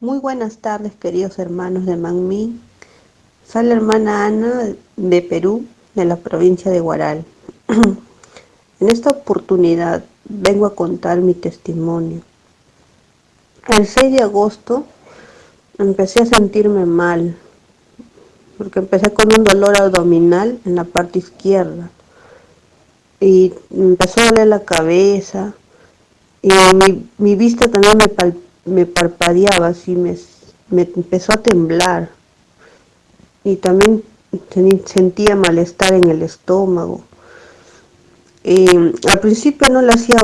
Muy buenas tardes, queridos hermanos de Manmín. Soy la hermana Ana de Perú, de la provincia de Guaral. en esta oportunidad vengo a contar mi testimonio. El 6 de agosto empecé a sentirme mal, porque empecé con un dolor abdominal en la parte izquierda. Y empezó a doler la cabeza, y mi, vista también me, me parpadeaba, así me, me empezó a temblar y también sentía malestar en el estómago. Y al principio no le hacía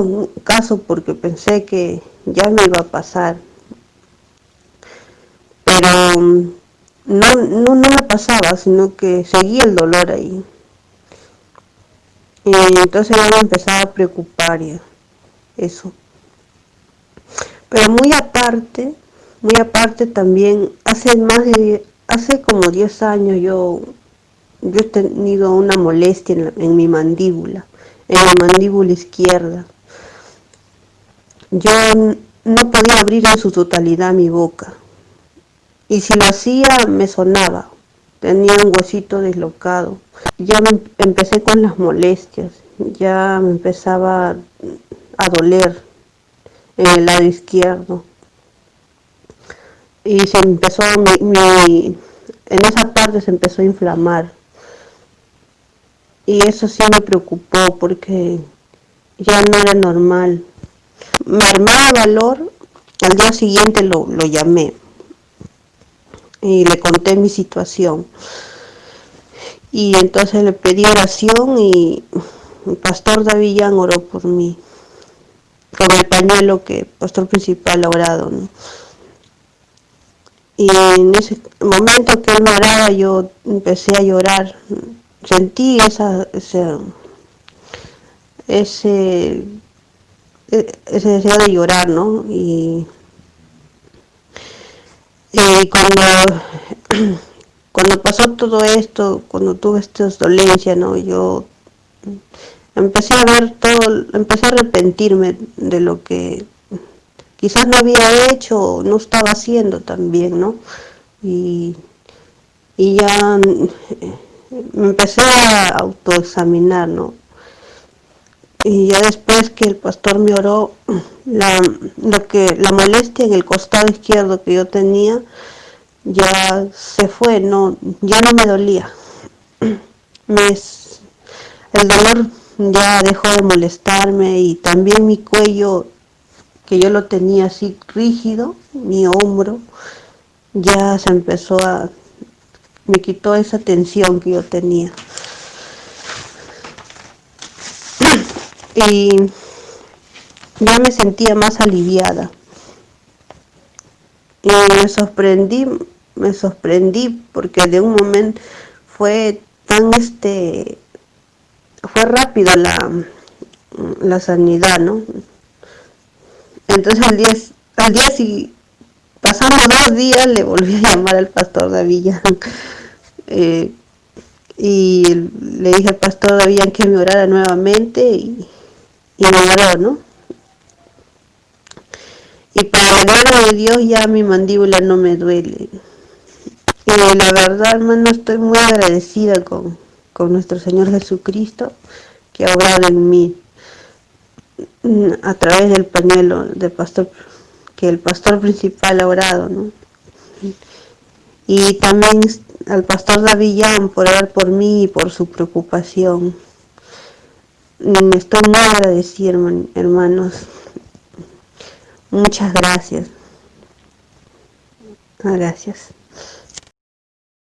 caso porque pensé que ya me iba a pasar, pero no, no, no me pasaba, sino que seguía el dolor ahí. Y entonces ya me empezaba a preocupar eso. Pero muy aparte, muy aparte también, hace más de, hace como 10 años yo, yo he tenido una molestia en, mi mandíbula, en la mandíbula izquierda. Yo no podía abrir en su totalidad mi boca. Y si lo hacía, me sonaba. Tenía un huesito deslocado. Ya me empecé con las molestias. Ya me empezaba a doler en el lado izquierdo. Y se empezó, mi, en esa parte se empezó a inflamar. Y eso sí me preocupó porque ya no era normal. Me armaba valor, al día siguiente lo, lo llamé y le conté mi situación. Y entonces le pedí oración y el pastor Davillán oró por mí con el pañuelo que el pastor principal ha orado. Y en ese momento que él me oraba yo empecé a llorar. Sentí esa, ese, ese, ese deseo de llorar, ¿no? Y, y cuando, cuando pasó todo esto, cuando tuve estas dolencias, ¿no? Yo empecé a ver todo, empecé a arrepentirme de lo que quizás no había hecho, no estaba haciendo también, ¿no? Y, y ya me empecé a autoexaminar, ¿no? Y ya después que el pastor me oró, la, lo que, la molestia en el costado izquierdo que yo tenía, ya se fue, no, ya no me dolía. Me, el dolor ya dejó de molestarme y también mi cuello, que yo lo tenía así rígido, mi hombro, ya se empezó a, me quitó esa tensión que yo tenía. Y ya me sentía más aliviada. Y me sorprendí, me sorprendí porque de un momento fue tan este fue rápido la, la sanidad, ¿no? Entonces al día, al día pasando dos días le volví a llamar al pastor Davilla eh, y le dije al pastor Davilla que me orara nuevamente y, me oró, ¿no? Y para la gloria de Dios ya mi mandíbula no me duele. Y la verdad, hermano, estoy muy agradecida con, con nuestro Señor Jesucristo, que ha obrado en mí a través del pañuelo del pastor, que el pastor principal ha orado, ¿no? Y también al pastor Davillán por orar por mí y por su preocupación. Mm, estoy muy agradecida, hermanos. Muchas gracias. Gracias.